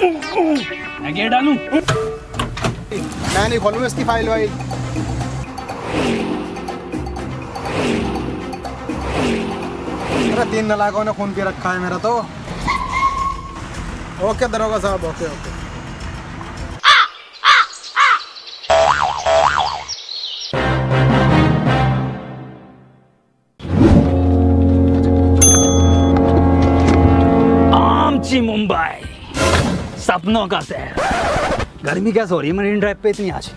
मैं गेट डालूं। मैं नहीं खोलूँगा इसकी फ़ाइल वाइल अरे तीन नलाकों ने खून पी रखा है मेरा तो। ओके दरोगा साहब ओके ओके। आमची मुंबई। सपनों का शहर गर्मी कैसे हो रही है मरीन ड्राइव पे इतनी आज?